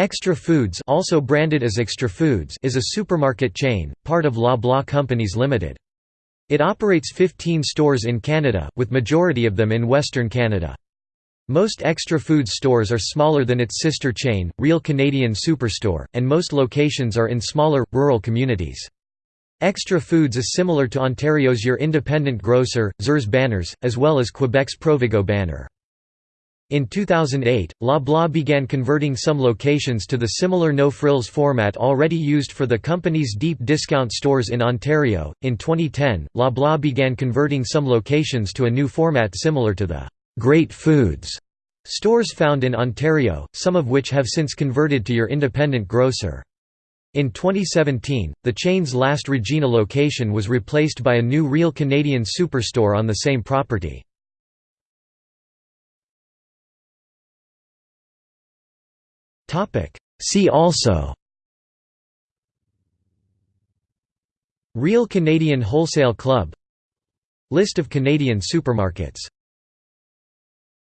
Extra Foods also branded as Extra Foods is a supermarket chain, part of Loblaw Companies Limited. It operates 15 stores in Canada, with majority of them in Western Canada. Most Extra Foods stores are smaller than its sister chain, Real Canadian Superstore, and most locations are in smaller, rural communities. Extra Foods is similar to Ontario's Your Independent Grocer, Zehrs banners, as well as Quebec's Provigo banner. In 2008, Loblaw began converting some locations to the similar no-frills format already used for the company's deep discount stores in Ontario. In 2010, Loblaw began converting some locations to a new format similar to the Great Foods stores found in Ontario, some of which have since converted to your independent grocer. In 2017, the chain's last Regina location was replaced by a new Real Canadian Superstore on the same property. See also. Real Canadian Wholesale Club. List of Canadian supermarkets